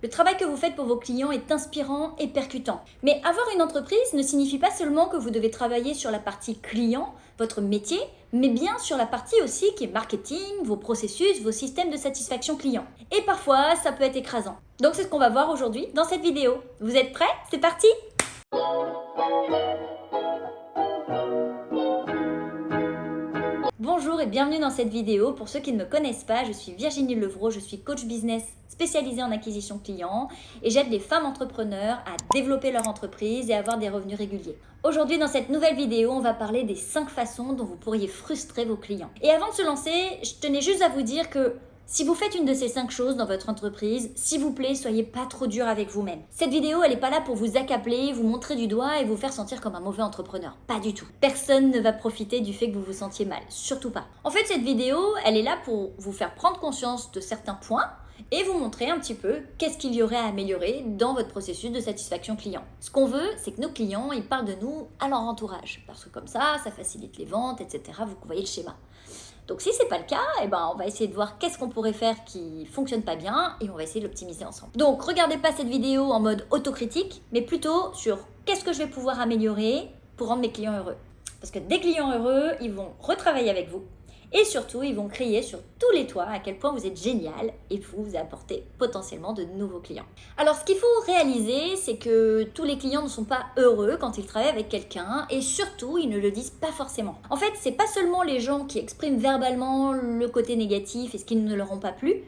Le travail que vous faites pour vos clients est inspirant et percutant. Mais avoir une entreprise ne signifie pas seulement que vous devez travailler sur la partie client, votre métier, mais bien sur la partie aussi qui est marketing, vos processus, vos systèmes de satisfaction client. Et parfois, ça peut être écrasant. Donc c'est ce qu'on va voir aujourd'hui dans cette vidéo. Vous êtes prêts? C'est parti bienvenue dans cette vidéo. Pour ceux qui ne me connaissent pas, je suis Virginie Levrault, je suis coach business spécialisée en acquisition client et j'aide les femmes entrepreneurs à développer leur entreprise et avoir des revenus réguliers. Aujourd'hui, dans cette nouvelle vidéo, on va parler des 5 façons dont vous pourriez frustrer vos clients. Et avant de se lancer, je tenais juste à vous dire que si vous faites une de ces cinq choses dans votre entreprise, s'il vous plaît, soyez pas trop dur avec vous-même. Cette vidéo, elle n'est pas là pour vous accabler, vous montrer du doigt et vous faire sentir comme un mauvais entrepreneur. Pas du tout. Personne ne va profiter du fait que vous vous sentiez mal. Surtout pas. En fait, cette vidéo, elle est là pour vous faire prendre conscience de certains points et vous montrer un petit peu qu'est-ce qu'il y aurait à améliorer dans votre processus de satisfaction client. Ce qu'on veut, c'est que nos clients, ils parlent de nous à leur entourage. Parce que comme ça, ça facilite les ventes, etc. Vous voyez le schéma. Donc si c'est pas le cas, eh ben, on va essayer de voir qu'est-ce qu'on pourrait faire qui fonctionne pas bien et on va essayer de l'optimiser ensemble. Donc regardez pas cette vidéo en mode autocritique, mais plutôt sur qu'est-ce que je vais pouvoir améliorer pour rendre mes clients heureux. Parce que des clients heureux, ils vont retravailler avec vous, et surtout, ils vont crier sur tous les toits à quel point vous êtes génial et vous, vous apportez potentiellement de nouveaux clients. Alors, ce qu'il faut réaliser, c'est que tous les clients ne sont pas heureux quand ils travaillent avec quelqu'un et surtout, ils ne le disent pas forcément. En fait, c'est pas seulement les gens qui expriment verbalement le côté négatif et ce qui ne leur ont pas plu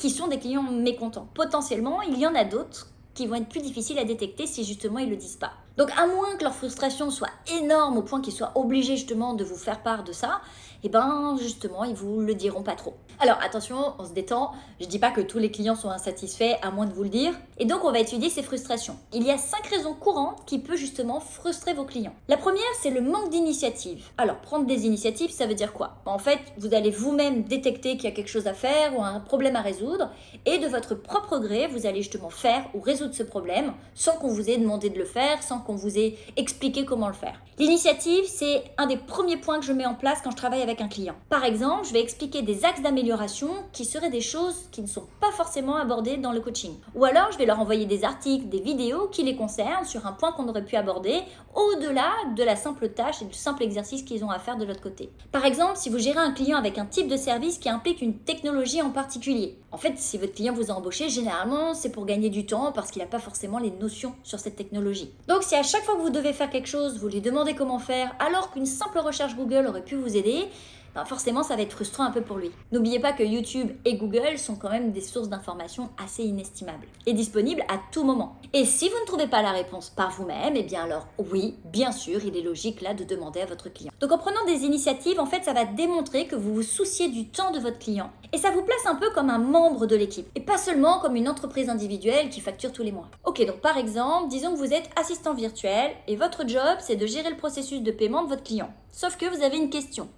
qui sont des clients mécontents. Potentiellement, il y en a d'autres qui vont être plus difficiles à détecter si justement ils ne le disent pas. Donc à moins que leur frustration soit énorme au point qu'ils soient obligés justement de vous faire part de ça, et eh ben justement ils vous le diront pas trop. Alors attention, on se détend, je dis pas que tous les clients sont insatisfaits à moins de vous le dire. Et donc on va étudier ces frustrations. Il y a cinq raisons courantes qui peuvent justement frustrer vos clients. La première, c'est le manque d'initiative. Alors prendre des initiatives, ça veut dire quoi? En fait, vous allez vous-même détecter qu'il y a quelque chose à faire ou un problème à résoudre et de votre propre gré, vous allez justement faire ou résoudre ce problème sans qu'on vous ait demandé de le faire, sans qu'on vous ait expliqué comment le faire. L'initiative, c'est un des premiers points que je mets en place quand je travaille avec un client. Par exemple, je vais expliquer des axes d'amélioration qui seraient des choses qui ne sont pas forcément abordées dans le coaching. Ou alors, je vais leur envoyer des articles, des vidéos qui les concernent sur un point qu'on aurait pu aborder au-delà de la simple tâche et du simple exercice qu'ils ont à faire de l'autre côté. Par exemple, si vous gérez un client avec un type de service qui implique une technologie en particulier. En fait, si votre client vous a embauché, généralement, c'est pour gagner du temps parce qu'il n'a pas forcément les notions sur cette technologie. Donc, si à chaque fois que vous devez faire quelque chose, vous lui demandez comment faire, alors qu'une simple recherche Google aurait pu vous aider, ben forcément ça va être frustrant un peu pour lui. N'oubliez pas que YouTube et Google sont quand même des sources d'informations assez inestimables et disponibles à tout moment. Et si vous ne trouvez pas la réponse par vous-même, eh bien alors oui, bien sûr, il est logique là de demander à votre client. Donc en prenant des initiatives, en fait, ça va démontrer que vous vous souciez du temps de votre client et ça vous place un peu comme un membre de l'équipe et pas seulement comme une entreprise individuelle qui facture tous les mois. Ok, donc par exemple, disons que vous êtes assistant virtuel et votre job c'est de gérer le processus de paiement de votre client. Sauf que vous avez une question.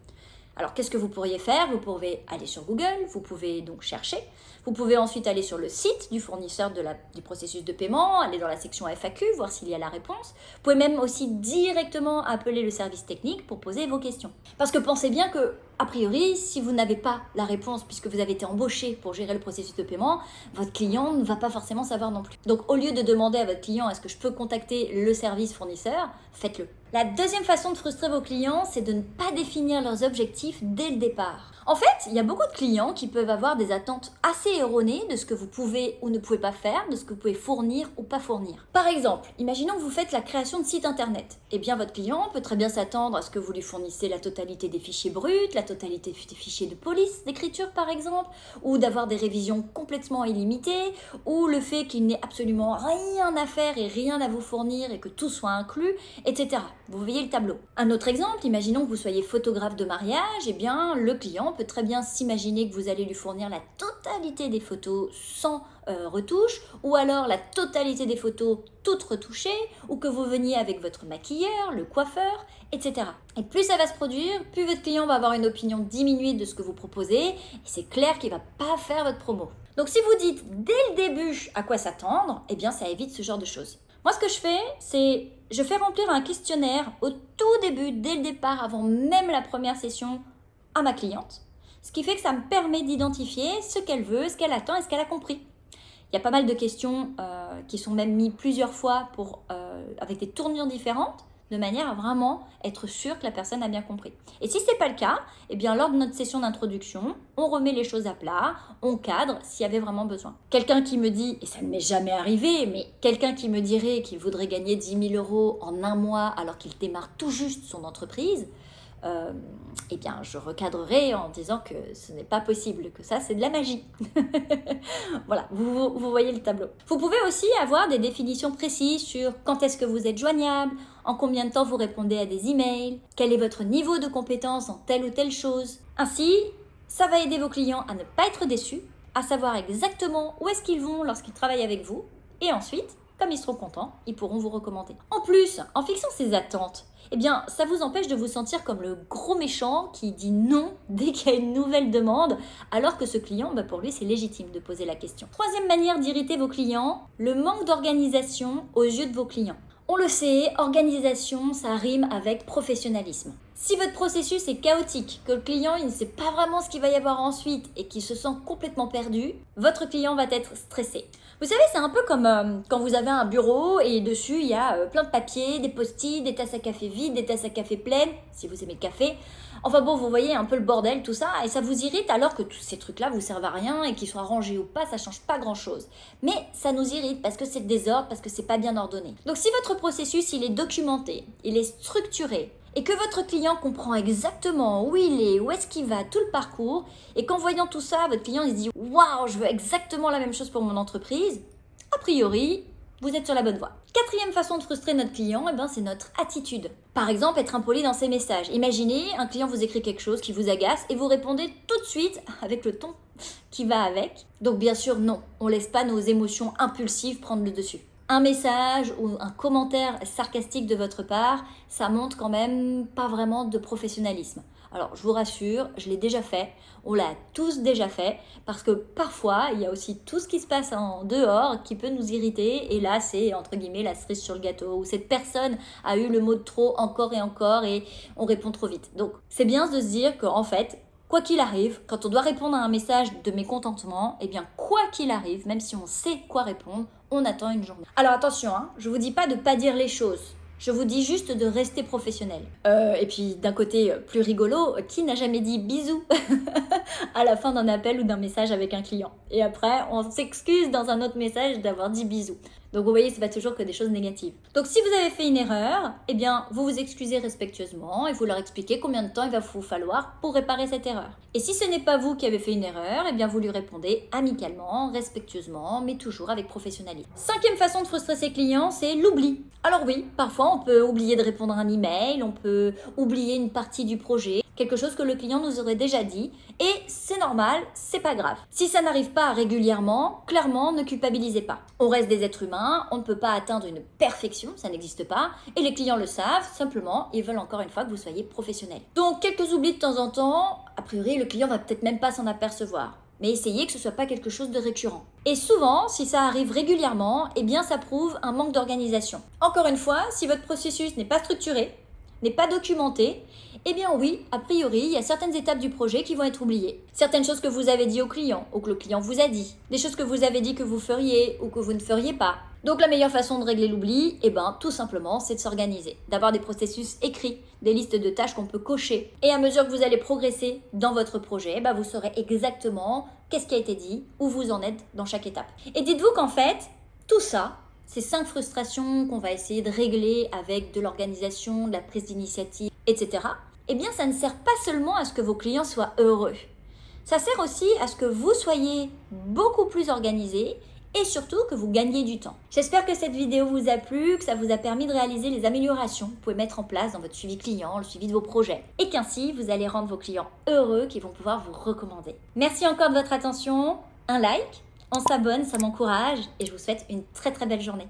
Alors qu'est-ce que vous pourriez faire? Vous pouvez aller sur Google, vous pouvez donc chercher, vous pouvez ensuite aller sur le site du fournisseur du processus de paiement, aller dans la section FAQ, voir s'il y a la réponse. Vous pouvez même aussi directement appeler le service technique pour poser vos questions. Parce que pensez bien que a priori, si vous n'avez pas la réponse puisque vous avez été embauché pour gérer le processus de paiement, votre client ne va pas forcément savoir non plus. Donc au lieu de demander à votre client est-ce que je peux contacter le service fournisseur, faites-le. La deuxième façon de frustrer vos clients, c'est de ne pas définir leurs objectifs dès le départ. En fait, il y a beaucoup de clients qui peuvent avoir des attentes assez erronées de ce que vous pouvez ou ne pouvez pas faire, de ce que vous pouvez fournir ou pas fournir. Par exemple, imaginons que vous faites la création de site internet. Eh bien, votre client peut très bien s'attendre à ce que vous lui fournissez la totalité des fichiers bruts, des fichiers de police, d'écriture par exemple, ou d'avoir des révisions complètement illimitées, ou le fait qu'il n'ait absolument rien à faire et rien à vous fournir et que tout soit inclus, etc. Vous voyez le tableau. Un autre exemple, imaginons que vous soyez photographe de mariage, eh bien, le client peut très bien s'imaginer que vous allez lui fournir la totalité des photos sans euh, retouche, ou alors la totalité des photos toutes retouchées, ou que vous veniez avec votre maquilleur, le coiffeur, etc. Et plus ça va se produire, plus votre client va avoir une opinion diminuée de ce que vous proposez, et c'est clair qu'il va pas faire votre promo. Donc si vous dites dès le début à quoi s'attendre, eh bien ça évite ce genre de choses. Moi ce que je fais, c'est je fais remplir un questionnaire au tout début, dès le départ, avant même la première session, à ma cliente. Ce qui fait que ça me permet d'identifier ce qu'elle veut, ce qu'elle attend et ce qu'elle a compris. Il y a pas mal de questions euh, qui sont même mises plusieurs fois euh, avec des tournures différentes de manière à vraiment être sûr que la personne a bien compris. Et si ce n'est pas le cas, eh bien lors de notre session d'introduction, on remet les choses à plat, on cadre s'il y avait vraiment besoin. Quelqu'un qui me dit, et ça ne m'est jamais arrivé, mais quelqu'un qui me dirait qu'il voudrait gagner 10 000 euros en un mois alors qu'il démarre tout juste son entreprise, euh, eh bien, je recadrerai en disant que ce n'est pas possible, que ça, c'est de la magie. voilà, vous, vous, voyez le tableau. Vous pouvez aussi avoir des définitions précises sur quand est-ce que vous êtes joignable, en combien de temps vous répondez à des emails, quel est votre niveau de compétence en telle ou telle chose. Ainsi, ça va aider vos clients à ne pas être déçus, à savoir exactement où est-ce qu'ils vont lorsqu'ils travaillent avec vous, et ensuite, ils seront contents, ils pourront vous recommander. En plus, en fixant ces attentes, eh bien, ça vous empêche de vous sentir comme le gros méchant qui dit non dès qu'il y a une nouvelle demande, alors que ce client, bah, pour lui, c'est légitime de poser la question. Troisième manière d'irriter vos clients, le manque d'organisation aux yeux de vos clients. On le sait, organisation, ça rime avec professionnalisme. Si votre processus est chaotique, que le client ne sait pas vraiment ce qu'il va y avoir ensuite et qu'il se sent complètement perdu, votre client va être stressé. Vous savez, c'est un peu comme euh, quand vous avez un bureau et dessus il y a euh, plein de papiers, des post-it, des tasses à café vides, des tasses à café pleines, si vous aimez le café. Enfin bon, vous voyez un peu le bordel, tout ça, et ça vous irrite alors que tous ces trucs-là vous servent à rien et qu'ils soient rangés ou pas, ça change pas grand-chose. Mais ça nous irrite parce que c'est le désordre, parce que c'est pas bien ordonné. Donc si votre processus il est documenté, il est structuré, et que votre client comprend exactement où il est, où est-ce qu'il va, tout le parcours, et qu'en voyant tout ça, votre client il se dit Waouh, je veux exactement la même chose pour mon entreprise, a priori, vous êtes sur la bonne voie. Quatrième façon de frustrer notre client, eh ben, c'est notre attitude. Par exemple, être impoli dans ses messages. Imaginez, un client vous écrit quelque chose qui vous agace et vous répondez tout de suite avec le ton qui va avec. Donc bien sûr, non, on laisse pas nos émotions impulsives prendre le dessus un message ou un commentaire sarcastique de votre part, ça montre quand même pas vraiment de professionnalisme. Alors je vous rassure, je l'ai déjà fait, on l'a tous déjà fait, parce que parfois il y a aussi tout ce qui se passe en dehors qui peut nous irriter, et là c'est entre guillemets la cerise sur le gâteau, où cette personne a eu le mot de trop encore et encore, et on répond trop vite. Donc c'est bien de se dire qu'en fait, Quoi qu'il arrive, quand on doit répondre à un message de mécontentement, eh bien quoi qu'il arrive, même si on sait quoi répondre, on attend une journée. Alors attention, hein, je vous dis pas de pas dire les choses. Je vous dis juste de rester professionnel. Euh, et puis d'un côté plus rigolo, qui n'a jamais dit bisous à la fin d'un appel ou d'un message avec un client? Et après, on s'excuse dans un autre message d'avoir dit bisous. Donc vous voyez, c'est pas toujours que des choses négatives. Donc si vous avez fait une erreur, eh bien vous vous excusez respectueusement et vous leur expliquez combien de temps il va vous falloir pour réparer cette erreur. Et si ce n'est pas vous qui avez fait une erreur, eh bien vous lui répondez amicalement, respectueusement, mais toujours avec professionnalisme. Cinquième façon de frustrer ses clients, c'est l'oubli. Alors oui, parfois on peut oublier de répondre à un email, on peut oublier une partie du projet, quelque chose que le client nous aurait déjà dit, et c'est normal, c'est pas grave. Si ça n'arrive pas régulièrement, clairement, ne culpabilisez pas. On reste des êtres humains, on ne peut pas atteindre une perfection, ça n'existe pas, et les clients le savent, simplement, ils veulent encore une fois que vous soyez professionnel. Donc quelques oublis de temps en temps, a priori le client va peut-être même pas s'en apercevoir mais essayez que ce soit pas quelque chose de récurrent. Et souvent, si ça arrive régulièrement, eh bien ça prouve un manque d'organisation. Encore une fois, si votre processus n'est pas structuré, n'est pas documenté, eh bien oui, a priori, il y a certaines étapes du projet qui vont être oubliées. Certaines choses que vous avez dit au client ou que le client vous a dit. Des choses que vous avez dit que vous feriez ou que vous ne feriez pas. Donc la meilleure façon de régler l'oubli, eh ben tout simplement, c'est de s'organiser, d'avoir des processus écrits, des listes de tâches qu'on peut cocher. Et à mesure que vous allez progresser dans votre projet, bah, vous saurez exactement qu'est-ce qui a été dit, où vous en êtes dans chaque étape. Et dites-vous qu'en fait, tout ça, ces cinq frustrations qu'on va essayer de régler avec de l'organisation, de la prise d'initiative, etc., eh bien, ça ne sert pas seulement à ce que vos clients soient heureux. Ça sert aussi à ce que vous soyez beaucoup plus organisé et surtout que vous gagnez du temps. J'espère que cette vidéo vous a plu, que ça vous a permis de réaliser les améliorations que vous pouvez mettre en place dans votre suivi client, le suivi de vos projets et qu'ainsi vous allez rendre vos clients heureux qui vont pouvoir vous recommander. Merci encore de votre attention, un like, on s'abonne, ça m'encourage et je vous souhaite une très très belle journée.